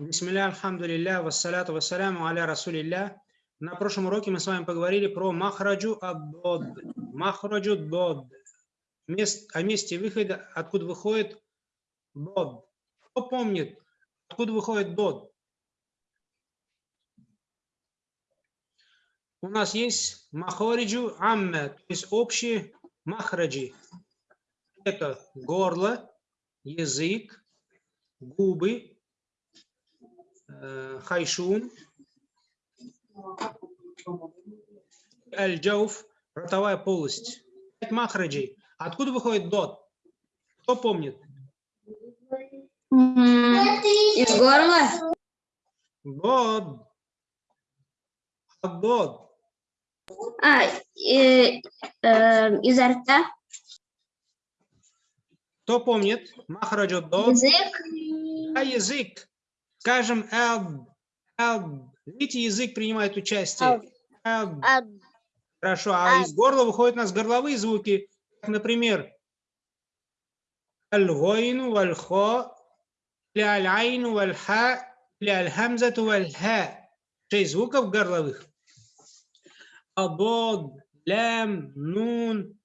Бисмилля, альхамдулилля, вассаляту вассаляму. На прошлом уроке мы с вами поговорили про махраджу аддод. Махраджу дод. Мест, о месте выхода, откуда выходит дод. Кто помнит, откуда выходит дод? У нас есть махориджу амме, то есть общие махраджи. Это горло, язык, губы, хайшун, аль-джауф, ротовая полость. Пять махраджей. Откуда выходит дот? Кто помнит? Из горла? Дот. Дот. А, э, э, изо рта? Кто помнит? Махраджу дот. Язык? А язык? Скажем, элб. Элб. Видите, язык принимает участие. Хорошо, а из горла выходят у нас горловые звуки. Как, например, аль-гойну валь-хо, аль-айну валь-ха, или аль-хамзату валь-ха. Шесть звуков горловых. Абод, лям, нун,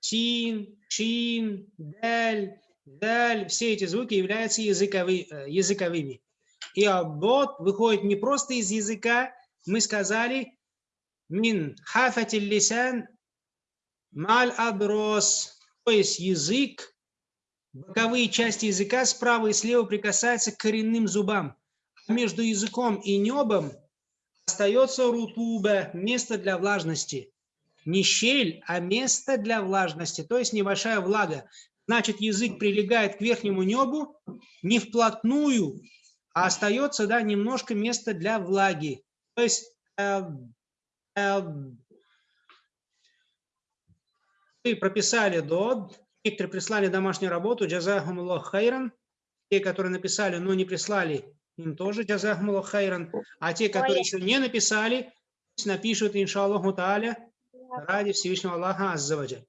син, шин, даль, даль. Все эти звуки являются э, языковыми. И абод выходит не просто из языка, мы сказали, мин хафатил лисан маль адрос, то есть язык, боковые части языка справа и слева прикасаются к коренным зубам. А между языком и небом остается рутуба, место для влажности. Не щель, а место для влажности, то есть небольшая влага. Значит, язык прилегает к верхнему небу не вплотную, а остается да, немножко места для влаги. То есть э, э, вы прописали дод, некоторые прислали домашнюю работу, джазахумуллах хайран, те, которые написали, но не прислали, им тоже джазахумуллах хайран, а те, которые еще не написали, напишут, иншаллаху тааля, ради Всевышнего Аллаха Аззаваджа.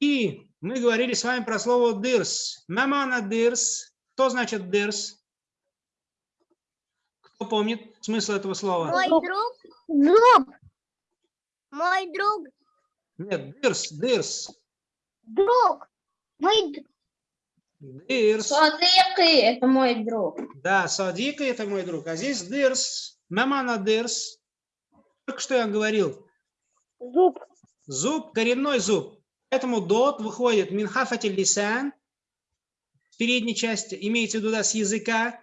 И мы говорили с вами про слово дырс. Мамана дырс. Что значит дырс? Кто помнит смысл этого слова? Мой друг. Друг. Мой друг. Нет, дырс, дырс. Друг. Мой д- Дырс. Садыки, это мой друг. Да, Садика это мой друг. А здесь дырс. Мамана дырс. Только что я говорил. зуб. Зуб, коренной зуб. Поэтому дот выходит минхафатель лисан. В передней части, имеется в виду да, с языка,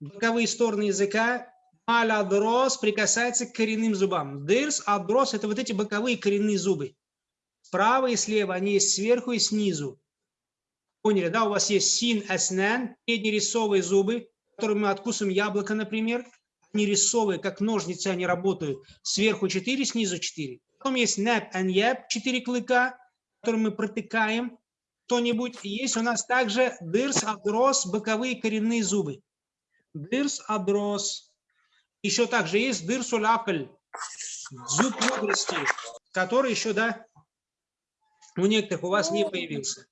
боковые стороны языка. Аль адрос прикасается к коренным зубам. Дырс, адрос это вот эти боковые коренные зубы. Справа и слева, они есть сверху и снизу. Поняли, да? У вас есть син, аснан, передние рисовые зубы, которыми мы откусываем яблоко, например. Они рисовые, как ножницы, они работают. Сверху 4, снизу 4. Потом есть нэп, аньяб, 4 клыка, которые мы протыкаем что-нибудь. И есть у нас также дырс, адрос, боковые коренные зубы. Дырс, адрос. Еще также есть дырсуль акль, зуб мудрости, который еще, да, у некоторых у вас не появился.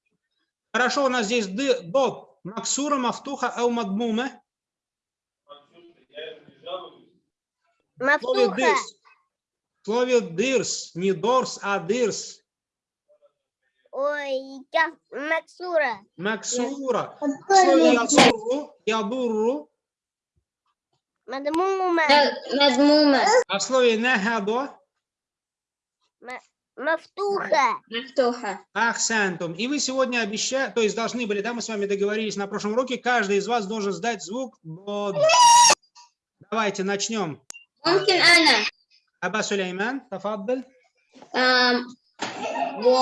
Хорошо, у нас здесь дот, максура, мафтуха, ау слове Мафтуха. дырс. Слове дырс, не дорс, а дырс. Ой, я Максура. Максура. Слове ядурру, ядурру, Мадмума. Мадмума. а в слове нахадо, Мафтуха. Мактуха. ахсантум. И вы сегодня обещали, то есть должны были, да, мы с вами договорились на прошлом уроке, каждый из вас должен сдать звук bod. Давайте начнем. ممكن أنا Аба Сулейман, тафаддаль. أم، و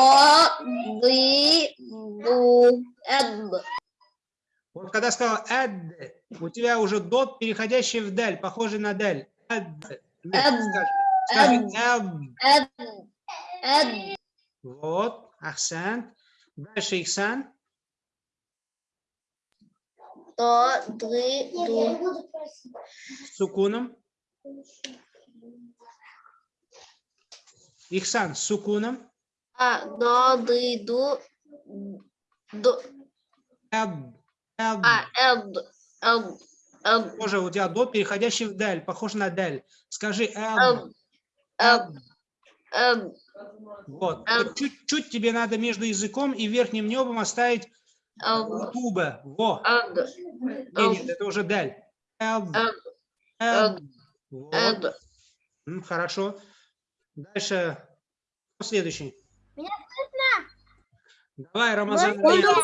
ضي ضو أب Вот когда сказал «эд», у тебя уже «дот», переходящий в «дель», похожий на «дель». «Эд». Скажи «эд». Вот, «ахсен». Дальше «ихсан». То, ды, ду. Сукуном. Ихсан, сукуном. А, до, ды, ду. До. Эд. А, у тебя до, переходящий дель, похож на дель. Скажи Вот. Чуть-чуть тебе надо между языком и верхним небом оставить туба. Во. Нет, нет, это уже дель. Хорошо. Дальше. Следующий. Меня слышно? Давай, Рамазан. Можно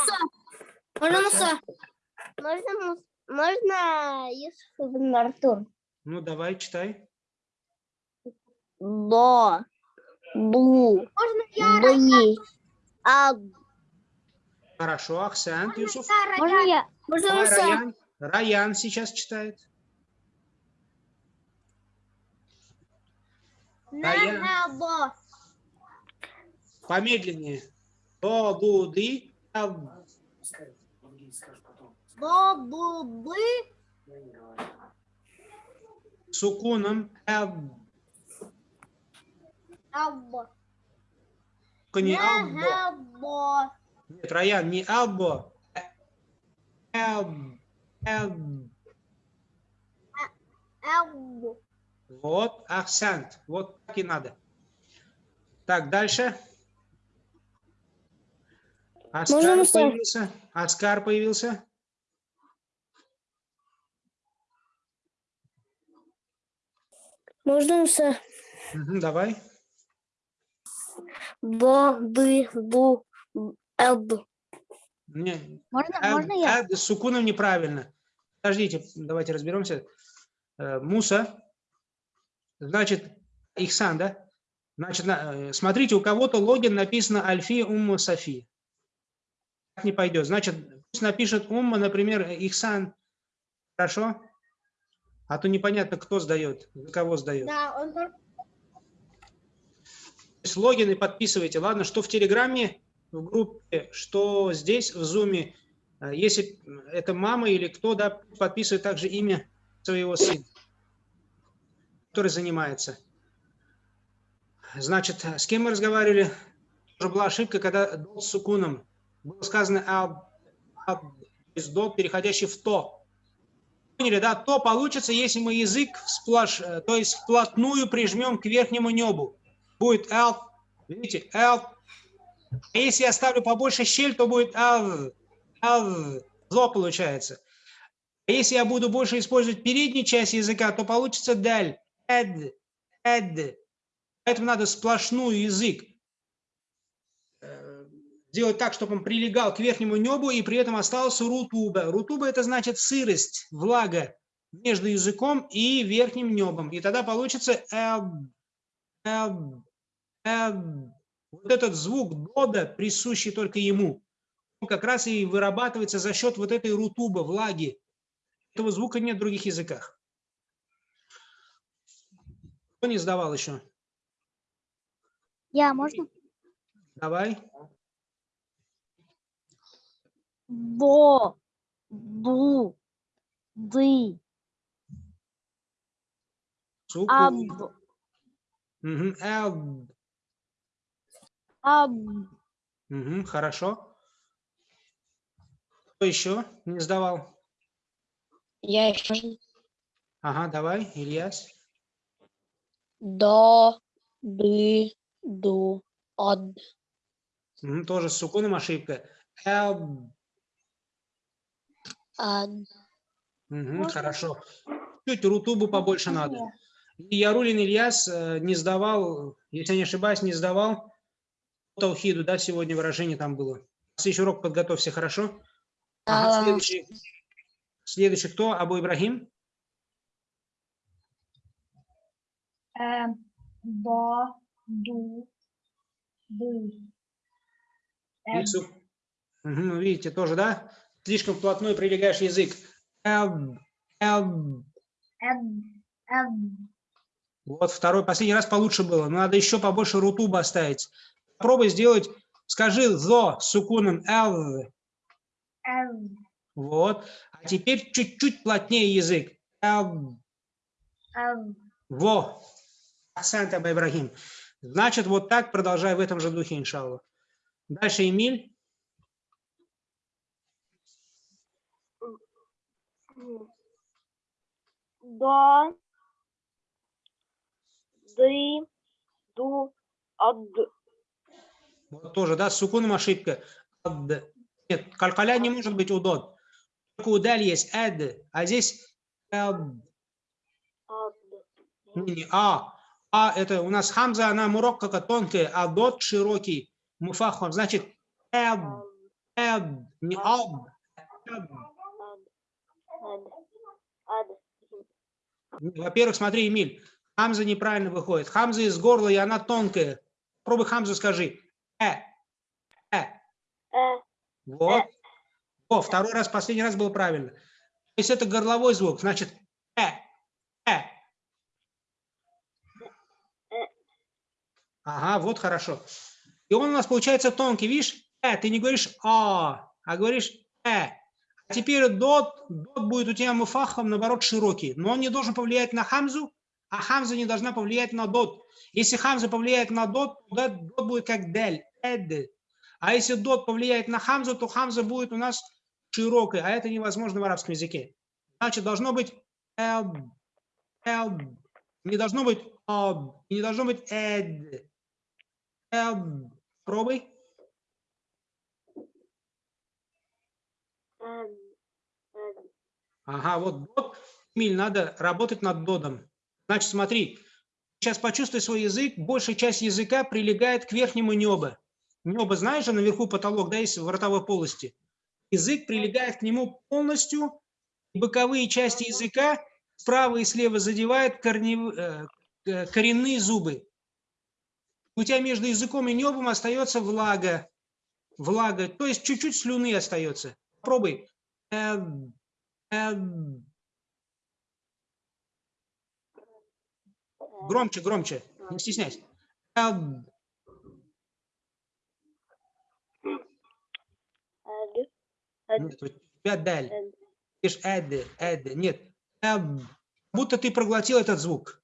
можно, можно Юсуф ибн Артур? Ну, давай, читай. До. Бу. Можно Бы. Ад. Хорошо, Ахсен, Юсуф. Можно я? Давай, Раян. Раян сейчас читает. Раян. Нахабо. Помедленнее. До-ду-ды. эб. Бобубы. Сукуном. эб. Або. Только не. Нахабо. Нет, Раян, не албо. э, Эб. Эб. Абу. Вот, акцент. Вот так и надо. Так, дальше. Аскар появился. Аскар появился. Можно все? Мгм, давай. До. Бы. Бу. Эд. Не, Можно, эб, можно я? эб с сукуном неправильно. Подождите, давайте разберемся. Э, Муса. Значит, Ихсан, да? Значит, на- э, смотрите, у кого-то логин написано Альфи Умма Софи. Так не пойдет. Значит, пусть напишет Умма, например, Ихсан. Хорошо? А то непонятно, кто сдает, за кого сдает. Да, он логины подписывайте. Ладно, что в Телеграме, в группе, что здесь, в Зуме. Э, Если это мама или кто, да, подписывает также имя своего сына, который занимается. Значит, с кем мы разговаривали? Тоже была ошибка, когда дот с сукуном. Было сказано «аб», «аб», есть дот, переходящий в «то». Поняли, да? То получится, если мы язык сплошь, э, то есть вплотную прижмем к верхнему небу будет L, видите, L. А если я ставлю побольше щель, то будет L, L, зло получается. А если я буду больше использовать переднюю часть языка, то получится даль, эд, эд. Поэтому надо сплошную язык сделать так, чтобы он прилегал к верхнему небу и при этом остался рутуба. Рутуба это значит сырость, влага между языком и верхним небом. И тогда получится эб, эб, эб. Вот этот звук дода, присущий только ему, он как раз и вырабатывается за счет вот этой рутуба, влаги. Этого звука нет в других языках. Кто не сдавал еще? Я, можно? Давай. До. Бу. Ды. Сукун. Аб. Эб. Аб. Мгм, Хорошо. Кто еще не сдавал? Я еще. Ага, давай, Ильяс. До. Бы. Ду. Од. Тоже с сукуном ошибка. Эб. Мгм, Хорошо. Чуть рутубу побольше надо. И Ярулин Ильяс э, не сдавал, если я не ошибаюсь, не сдавал по Таухиду, да, сегодня выражение там было. Следующий урок подготовься, хорошо? Ага, следующий, следующий кто? Абу Ибрагим? До. Ду. Бы. Мгм, ну, видите, тоже, да? Слишком вплотную прилегаешь язык. Вот второй, последний раз получше было. Но надо еще побольше рутуба оставить. Попробуй сделать, скажи зо с сукуном эл. Вот. А теперь чуть-чуть плотнее язык. Эб. Эб. Во. Асант Аба Ибрагим. Значит, вот так продолжай в этом же духе, иншаллах. Дальше Эмиль. До, ды, ду, од. Вот тоже, да, с сукуном ошибка. Ад. Нет, калькаля не может быть удот. Только у даль есть эд, а здесь эд. од. Не, не, а. А это у нас хамза, она муроккака тонкая, а дот широкий. Муфахом, значит эд, эд, не ад. эд. Од. Од. Во-первых, смотри, Эмиль, хамза неправильно выходит. Хамза из горла, и она тонкая. Попробуй хамзу скажи. Э, э. Э. Вот. О, второй раз, последний раз было правильно. То есть это горловой звук, значит э, э. Ага, вот хорошо. И он у нас получается тонкий, видишь? Э, ты не говоришь а, а говоришь э. Теперь дот, дот будет у тебя муфахом, наоборот, широкий. Но он не должен повлиять на хамзу, а хамза не должна повлиять на дот. Если хамза повлияет на дот, то дот будет как дель, эд. А если дот повлияет на хамзу, то хамза будет у нас широкой, а это невозможно в арабском языке. Значит, должно быть эд, эд. Не должно быть об, не должно быть эд. Эд. Пробуй. Од. Од. Ага, вот дот. Эмиль, надо работать над додом. Значит, смотри, сейчас почувствуй свой язык. Большая часть языка прилегает к верхнему небу. Небо, знаешь же, наверху потолок, да, есть в ротовой полости. Язык прилегает к нему полностью. Боковые части языка справа и слева задевают корнев- э, коренные зубы. У тебя между языком и небом остается влага. Влага, то есть чуть-чуть слюны остается. Попробуй. Громче, громче. Не стесняйся. Од. Нет, у тебя даль. Видишь, эд, эд. Нет. Будто ты проглотил этот звук.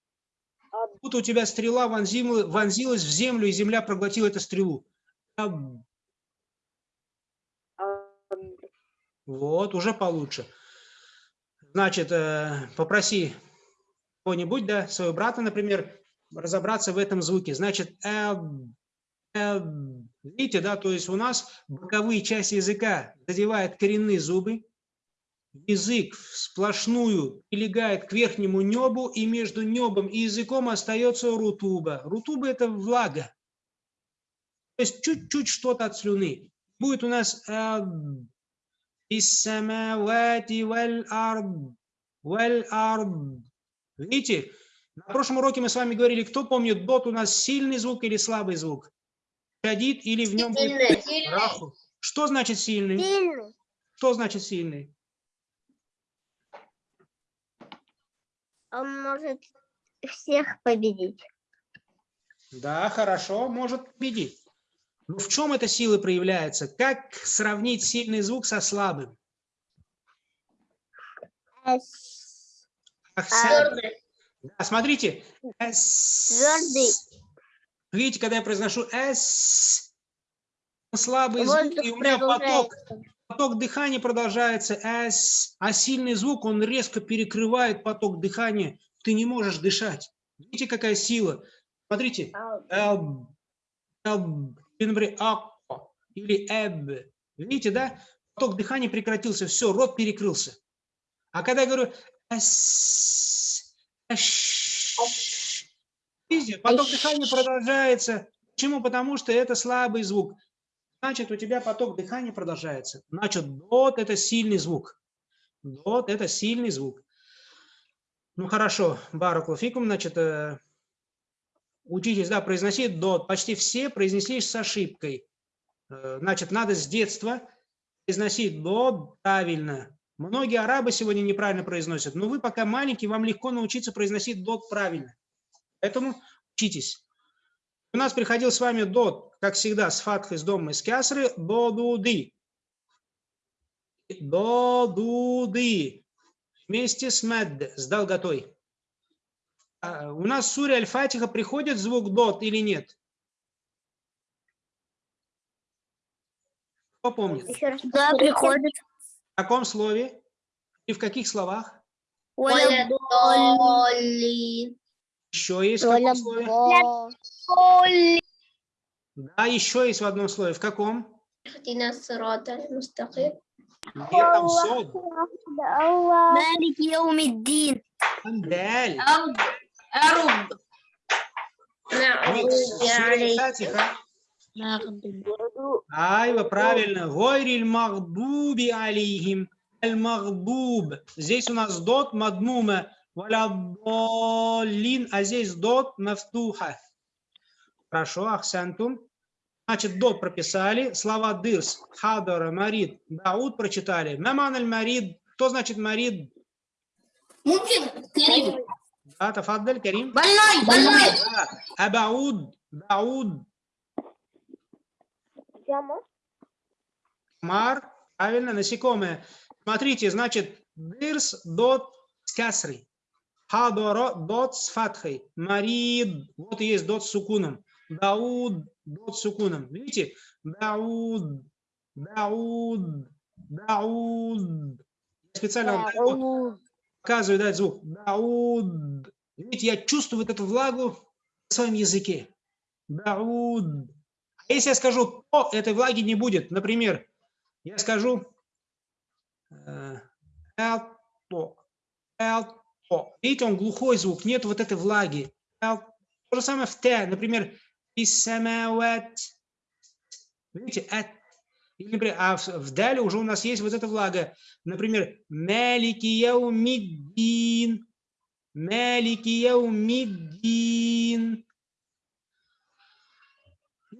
Будто у тебя стрела вонзила- вонзилась в землю, и земля проглотила эту стрелу. Вот, уже получше. Значит, э, попроси кого-нибудь, да, своего брата, например, разобраться в этом звуке. Значит, видите, да, то есть у нас боковые части языка задевают коренные зубы, язык сплошную прилегает к верхнему небу, и между небом и языком остается рутуба. Рутуба – это влага. То есть чуть-чуть что-то от слюны. Будет у нас «Иссамавати валь ард, валь ард». Видите, на прошлом уроке мы с вами говорили, кто помнит, дот у нас сильный звук или слабый звук? Шадид или в нем будет раху? Что значит сильный? Сильный. Что значит сильный? Он может всех победить. Да, хорошо, может победить. Но в чем эта сила проявляется? Как сравнить сильный звук со слабым? Эс. Ахсан. Да, смотрите. Эс. Твердый. Видите, когда я произношу «с», слабый звук, и у меня поток, поток дыхания продолжается «с», а сильный звук, он резко перекрывает поток дыхания, ты не можешь дышать. Видите, какая сила? Смотрите. «эб», «эб», или, например, «акко» или «эб». Видите, да? Поток дыхания прекратился, все, рот перекрылся. А когда я говорю «эс», «эш», видите, поток дыхания продолжается. Почему? Потому что это слабый звук. Значит, у тебя поток дыхания продолжается. Значит, дот – это сильный звук. Дот – это сильный звук. Ну, хорошо, баракулфикум, значит, э, учитесь, да, произносить дот. Почти все произнесли с ошибкой. Э, Значит, надо с детства произносить дот правильно. Многие арабы сегодня неправильно произносят, но вы пока маленький, вам легко научиться произносить дот правильно. Поэтому учитесь. У нас приходил с вами дот, как всегда, с фатхой, с домом из кясры, додуды. Додуды. Вместе с мед, с долготой. А, у нас в суре альфатиха приходит звук дот или нет? Кто помнит? Да, приходит. В каком слове? И в каких словах? Еще есть в каком слове? Да, еще есть в одном слове. В каком? Нет, там сод. Малик Яумиддин. Даль. أرض أرض Вот, نعم сура عليك Фатиха. Айва, правильно. Гойриль магдуби алейхим. Аль магдуб. Здесь у нас дот мадмума. Валяддаллин. А здесь дот мафтуха. Хорошо, ахсантум. Значит, дот прописали. Слова дырс, хадара, марид, дауд прочитали. Маман аль марид. Кто значит марид? ممكن كريم Да, тафаддаль, Карим. بلاي بلاي Да. Абауд, дауд, Мар, правильно, насекомое. Смотрите, значит, дырс дот с касрой. Хадоро дот с фатхой. Марид, вот и есть дот с сукуном. Дауд, дот с сукуном. Видите? Дауд, Дауд, Дауд. Я специально вам так показываю дать звук. Дауд. Видите, я чувствую вот эту влагу в своем языке. Дауд. А если я скажу то, этой влаги не будет. Например, я скажу э, элто, элто. Видите, он глухой звук, нет вот этой влаги. То же самое в Т, например. Видите. Или, например, а в, в дале уже у нас есть вот эта влага. Например, малики яумиддин. Малики яумиддин.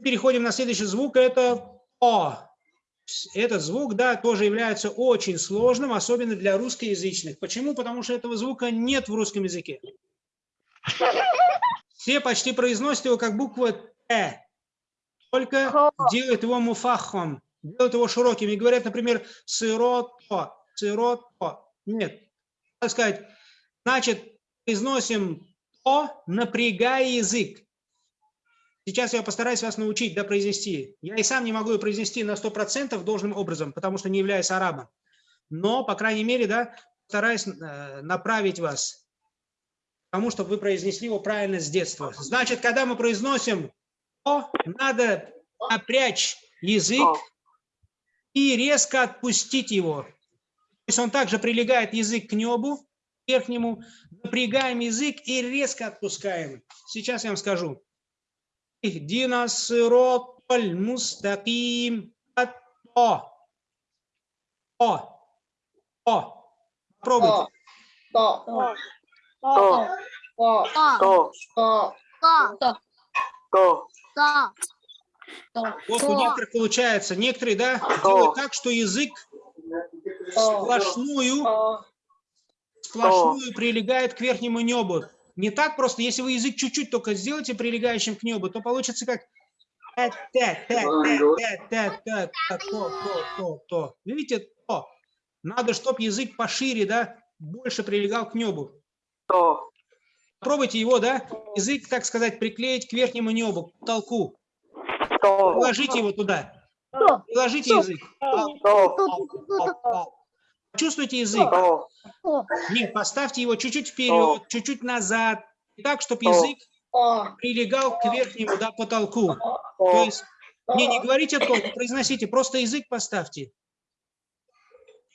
Переходим на следующий звук, это О. Этот звук, да, тоже является очень сложным, особенно для русскоязычных. Почему? Потому что этого звука нет в русском языке. Все почти произносят его как буква Т, только делают его муфахом, делают его широким и говорят, например, сырото, сырото. Нет, так сказать, значит, произносим то, напрягая язык. Сейчас я постараюсь вас научить, да, произнести. Я и сам не могу ее произнести на 100% должным образом, потому что не являюсь арабом. Но, по крайней мере, да, стараюсь э, направить вас к тому, чтобы вы произнесли его правильно с детства. Значит, когда мы произносим «о», надо напрячь язык и резко отпустить его. То есть он также прилегает язык к небу, верхнему, напрягаем язык и резко отпускаем. Сейчас я вам скажу. Ихдина сироталь мустаким. О. О. О. Попробуйте. то то, то то, то то, то то. Вот у То. некоторых получается. Некоторые, да, делают так, что язык сплошную, сплошную прилегает к верхнему небу. Не так просто, если вы язык чуть-чуть только сделаете прилегающим к небу, то получится как то. Видите, то. Надо, чтобы язык пошире, да, больше прилегал к небу. Попробуйте его, да, язык, так сказать, приклеить к верхнему небу, к потолку. То, Положите его туда. Положите язык. Чувствуйте язык. то, Нет, поставьте его чуть-чуть вперед, чуть-чуть назад. Так, чтобы язык прилегал к верхнему, да, потолку. То есть, не, не говорите то, произносите, просто язык поставьте.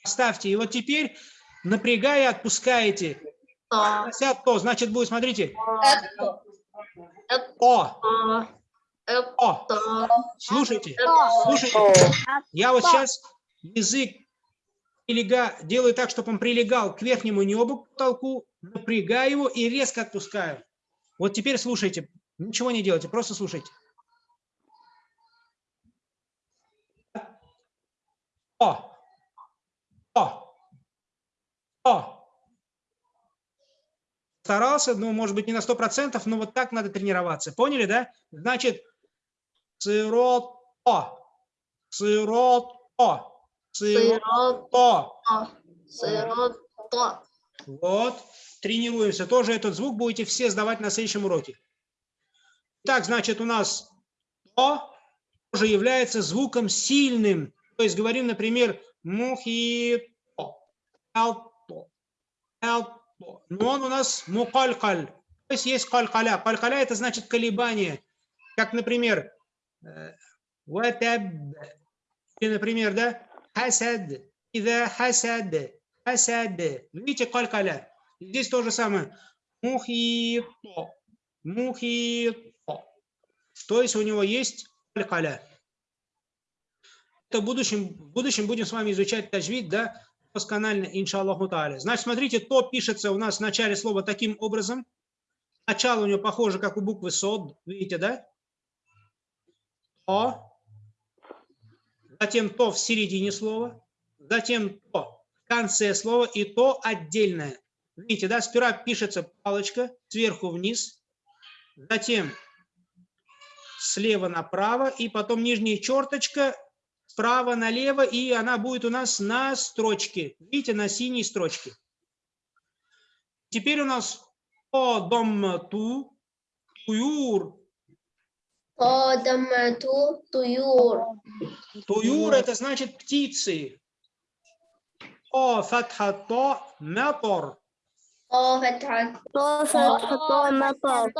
Поставьте. И вот теперь, напрягая, отпускаете. то Прося то, значит, будет, смотрите. О, это о. Слушайте, слушайте. Я вот сейчас язык прилега, делаю так, чтобы он прилегал к верхнему небу, к потолку, напрягаю его и резко отпускаю. Вот теперь слушайте. Ничего не делайте, просто слушайте. О! О! О! Старался, ну, может быть, не на 100%, но вот так надо тренироваться. Поняли, да? Значит, сырото, сырото. сырот то Вот, тренируемся. Тоже этот звук будете все сдавать на следующем уроке. Так, значит, у нас то тоже является звуком сильным. То есть говорим, например, мухито, элто, элто. Но он у нас мукалькаль. То есть есть калькаля. Калькаля это значит колебание. Как, например, ватаб. Или, например, да, хасад. Ида хасад. Хасад. Видите, калькаля. Здесь то же самое. Мухито. Мухито. То есть у него есть калькаля. Это в будущем, в будущем будем с вами изучать таджвид, да, досконально, иншаллаху та'аля. Значит, смотрите, то пишется у нас в начале слова таким образом. Начало у него похоже, как у буквы сод, видите, да? То. Затем то в середине слова. Затем то в конце слова и то отдельное. Видите, да, сперва пишется палочка сверху вниз. Затем слева направо и потом нижняя черточка справа налево, и она будет у нас на строчке. Видите, на синей строчке. Теперь у нас о дом ту, туюр. Кодамату туюр. Туюр это значит птицы. О фатхато метор. О фатхат. То фатхато мотор.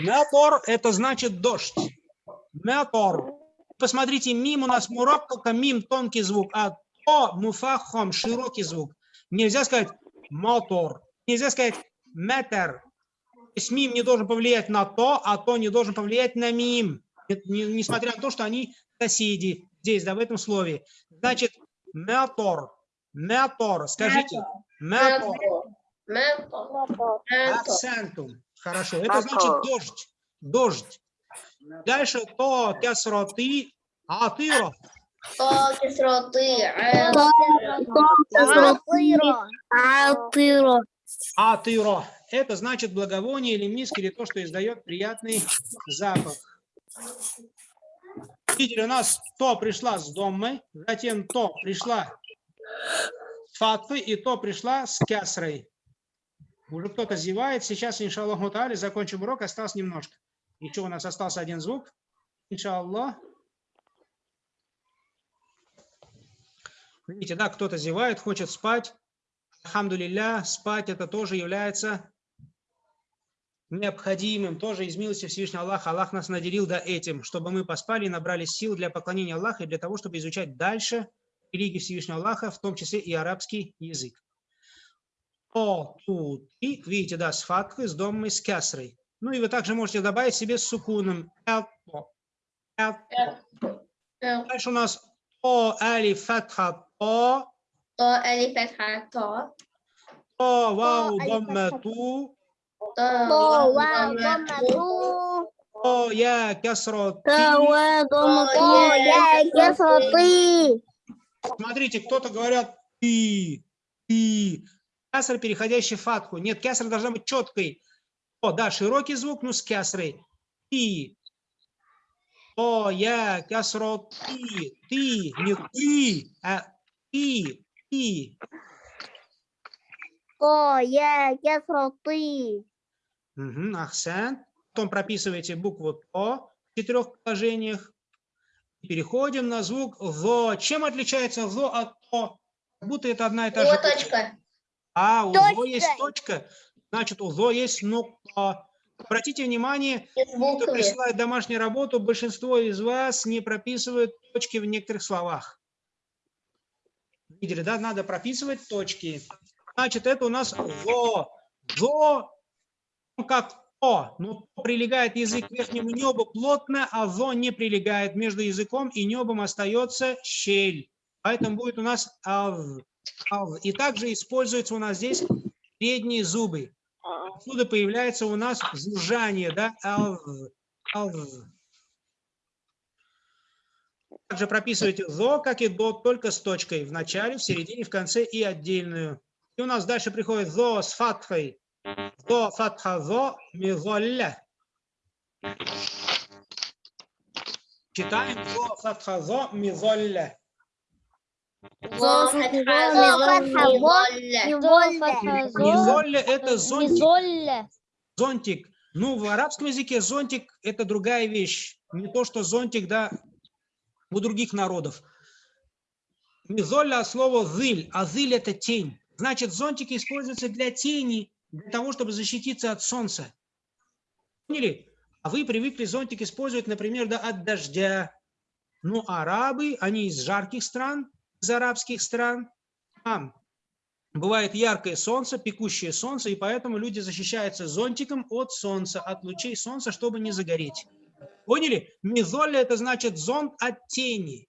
Метор это значит дождь. Метор. Посмотрите, мим у нас мурак, только мим тонкий звук, а то муфахом широкий звук. Нельзя сказать мотор, нельзя сказать метр. То есть мим не должен повлиять на то, а то не должен повлиять на мим. Несмотря на то, что они соседи здесь, да, в этом слове. Значит, метор, метор, скажите, метор, Мето. акцентум. Хорошо, это значит дождь, дождь. Дальше то кясроты, атыро. То кислоты. Алтыро. Атыро. Это значит благовоние или миск, или то, что издает приятный запах. Видели, у нас то пришла с домой, затем то пришла с фатвы, и то пришла с кясрой. Уже кто-то зевает. Сейчас, иншаллах мутали, закончим урок. Осталось немножко. Еще у нас остался один звук. Иншаллах. Видите, да, кто-то зевает, хочет спать. Алхамдулилля, спать это тоже является необходимым, тоже из милости Всевышнего Аллаха. Аллах нас наделил да, этим, чтобы мы поспали и набрали сил для поклонения Аллаха и для того, чтобы изучать дальше религии Всевышнего Аллаха, в том числе и арабский язык. О, тут, и, видите, да, с фатхой, с домой, с кясрой. Ну и вы также можете добавить себе с сукуном. Дальше у нас о, али, фатха, то, То алиф фатха то. то, вау, домма, ту, Кясро, то. Я кислоты. Смотрите, кто-то говорят ты, ты. Кяср, переходящий в фатху. Нет, кяср должна быть четкой. О, да, широкий звук, ну с кясрой. Ты. О, я, кясро, ты, ты, не ты, а ты, ты. То я кислоты. Угу, ахсан. Потом прописываете букву То в четырех положениях. Переходим на звук ЗО. Чем отличается ЗО от ТО? Как будто это одна и та же. О, точка. А, у ЗО Точка. есть точка. Значит, у ЗО есть нукта. Обратите внимание, кто присылает домашнюю работу, большинство из вас не прописывают точки в некоторых словах. Видели, да? Надо прописывать точки. Значит, это у нас ЗО. ЗО, как О, но «то» прилегает язык к верхнему небу плотно, а ЗО не прилегает. Между языком и небом остается щель. Поэтому будет у нас ав. ав. И также используются у нас здесь передние зубы. Отсюда появляется у нас жужжание, да? Ав, ав. Также прописывайте зо, как и до, только с точкой в начале, в середине, в конце и отдельную. И у нас дальше приходит зо с фатхой. Зо, фатха, зо, мизолля. Читаем зо, фатха, зо, мизолля. Зо, фатха, Зо, мизолля. Мизолля это зонтик. Зонтик. Ну, в арабском языке зонтик – это другая вещь. Не то, что зонтик, да, у других народов. Мизолля от слова зыль, а зыль – это тень. Значит, зонтики используются для тени, для того, чтобы защититься от солнца. Поняли? А вы привыкли зонтик использовать, например, да, от дождя. Ну, арабы, они из жарких стран, из арабских стран. Там бывает яркое солнце, пекущее солнце, и поэтому люди защищаются зонтиком от солнца, от лучей солнца, чтобы не загореть. Поняли? Мизолля – это значит зонт от тени.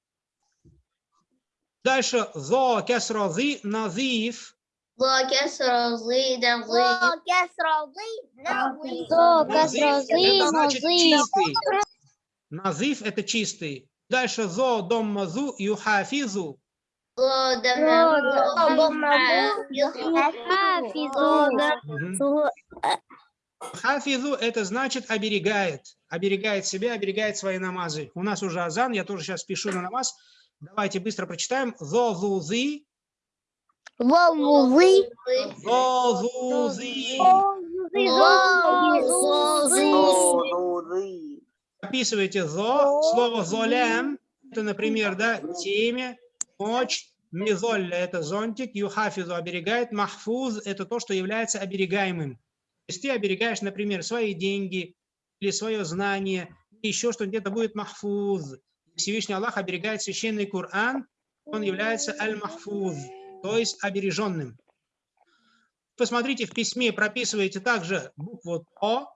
Дальше зо кесрозы назив. Локес розы да вы. Локес розы да вы. Локес розы значит чистый. Назыв это чистый. Дальше зо дом мазу юхафизу. Хафизу это значит оберегает, оберегает себя, оберегает свои намазы. У нас уже азан, я тоже сейчас пишу на намаз. Давайте быстро прочитаем. Зо зузы Волвузы. зозузы. Зозузы. Описывайте зо, слово золям, это, например, да, темя, ночь, мизолля – это зонтик, юхафизу – оберегает, махфуз – это то, что является оберегаемым. То есть ты оберегаешь, например, свои деньги или свое знание, еще что где-то будет махфуз. Всевышний Аллах оберегает священный Коран, он является аль-махфуз, то есть обереженным. Посмотрите, в письме прописываете также букву «то»,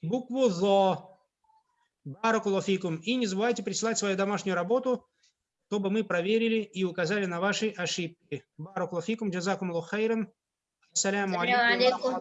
букву «зо», Баракулафикум. И не забывайте присылать свою домашнюю работу, чтобы мы проверили и указали на ваши ошибки. Баракулафикум, джазакум лухайран. Ассаляму алейкум